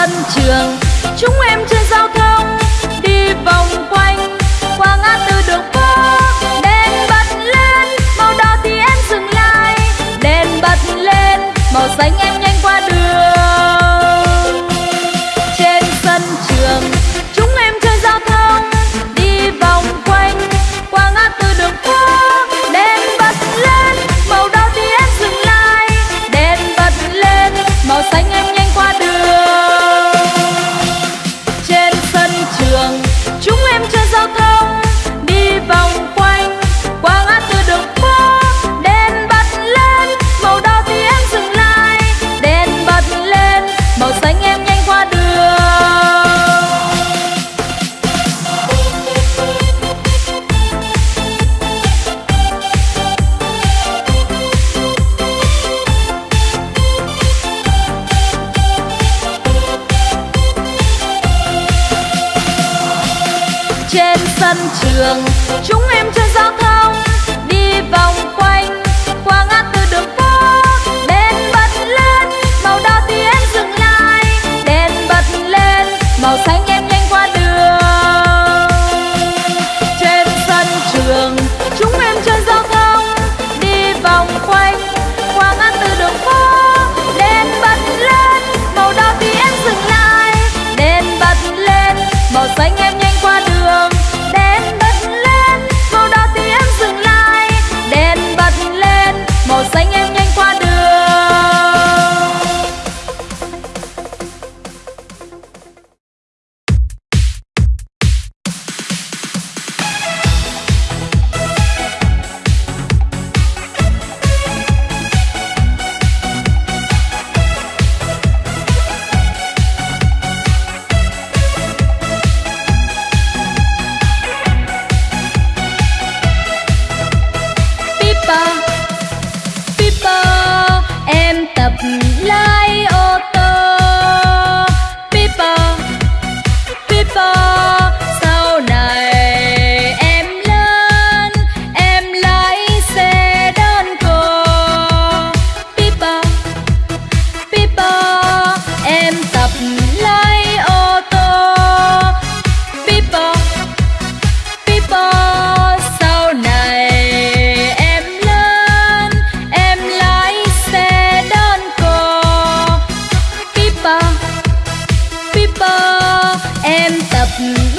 sân trường. Chúng em trên giao thông, đi vòng quanh. Qua ngã tư đường phố, đèn bật lên. Màu đỏ thì em dừng lại. Đèn bật lên, màu xanh em trên sân trường. Chúng em chơi giao thông đi vòng quanh to